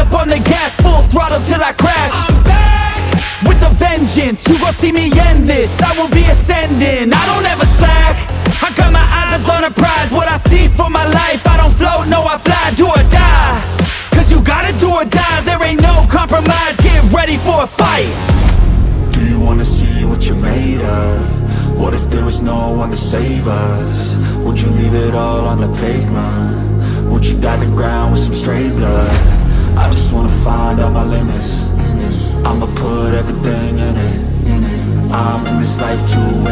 up on the gas Full throttle till I crash I'm back With a vengeance You gon' see me end this I will be ascending I don't ever slack I got my eyes on a prize What I see for my life I don't float, no I fly Do or die Cause you gotta do or die There ain't no compromise Get ready for a fight Do you wanna see what you're made of? What if there was no one to save us? Would you leave it all on the pavement? Would you dye the ground with some stray blood? In this life to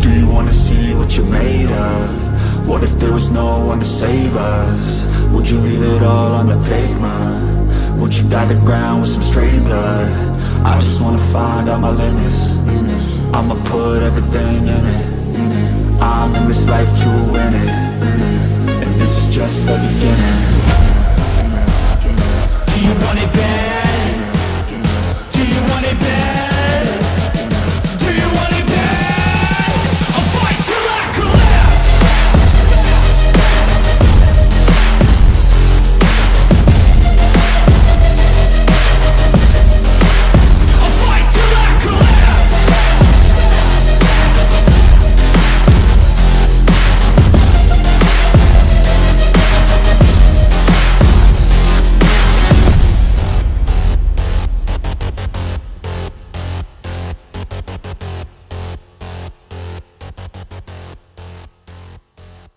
Do you wanna see what you're made of? What if there was no one to save us? Would you leave it all on the pavement? Would you dye the ground with some stray blood? I just wanna find out my limits I'ma put everything in it I'm in this life to win it And this is just the beginning Do you want it bad?